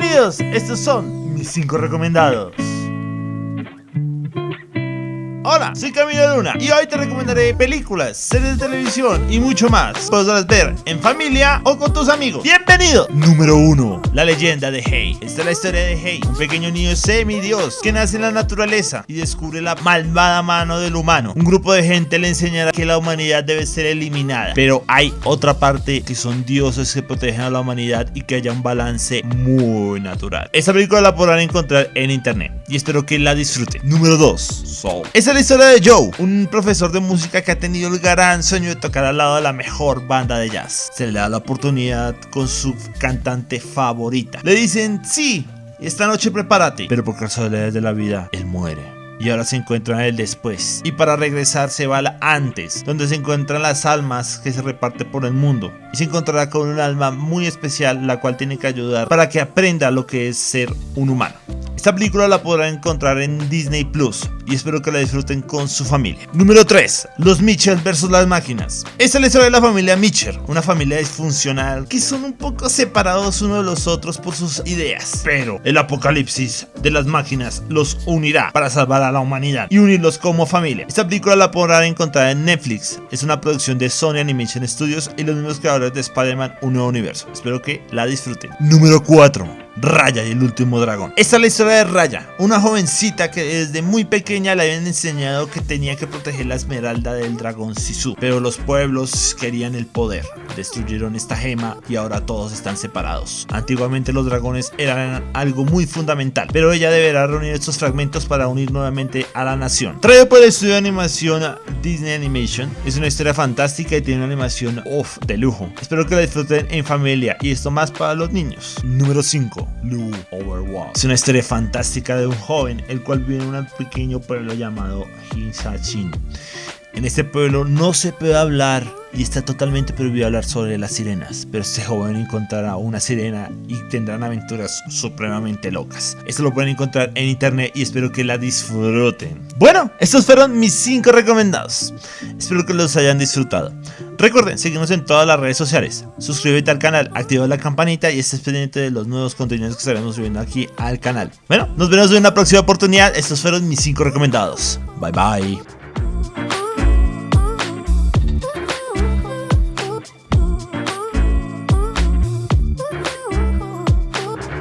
Bienvenidos, estos son mis 5 recomendados. Hola, soy Camilo Luna y hoy te recomendaré películas, series de televisión y mucho más. Podrás ver en familia o con tus amigos. ¡Bienvenido! Número 1. La leyenda de Hei. Esta es la historia de Hei, un pequeño niño semidios que nace en la naturaleza y descubre la malvada mano del humano. Un grupo de gente le enseñará que la humanidad debe ser eliminada, pero hay otra parte que son dioses que protegen a la humanidad y que haya un balance muy natural. Esta película la podrán encontrar en internet y espero que la disfruten. Número 2. Soul. Esta la historia de Joe, un profesor de música que ha tenido el gran sueño de tocar al lado de la mejor banda de jazz. Se le da la oportunidad con su cantante favorita. Le dicen, sí, esta noche prepárate. Pero por casualidades de la vida, él muere y ahora se encuentra en el después. Y para regresar se va al antes, donde se encuentran las almas que se reparten por el mundo. Y se encontrará con un alma muy especial, la cual tiene que ayudar para que aprenda lo que es ser un humano. Esta película la podrán encontrar en Disney Plus y espero que la disfruten con su familia. Número 3. Los Mitchell versus las máquinas. Esta es la historia de la familia Mitchell, una familia disfuncional que son un poco separados uno de los otros por sus ideas. Pero el apocalipsis de las máquinas los unirá para salvar a la humanidad y unirlos como familia. Esta película la podrán encontrar en Netflix. Es una producción de Sony Animation Studios y los mismos creadores de Spider-Man Un Nuevo Universo. Espero que la disfruten. Número 4. Raya y el último dragón. Esta es la historia de Raya, una jovencita que desde muy pequeña le habían enseñado que tenía que proteger la esmeralda del dragón Sisu, pero los pueblos querían el poder, destruyeron esta gema y ahora todos están separados. Antiguamente los dragones eran algo muy fundamental, pero ella deberá reunir estos fragmentos para unir nuevamente a la nación. Traído por el estudio de animación Disney Animation, es una historia fantástica y tiene una animación off de lujo. Espero que la disfruten en familia y esto más para los niños. Número 5. Blue Overwatch. Es una historia fantástica de un joven, el cual vive en un pequeño pueblo llamado Hinsachin. En este pueblo no se puede hablar y está totalmente prohibido hablar sobre las sirenas, pero este joven encontrará una sirena y tendrán aventuras supremamente locas. Esto lo pueden encontrar en internet y espero que la disfruten. Bueno, estos fueron mis 5 recomendados. Espero que los hayan disfrutado. Recuerden seguirnos en todas las redes sociales, suscríbete al canal, activa la campanita y estés pendiente de los nuevos contenidos que estaremos subiendo aquí al canal. Bueno, nos vemos en una próxima oportunidad. Estos fueron mis 5 recomendados. Bye bye.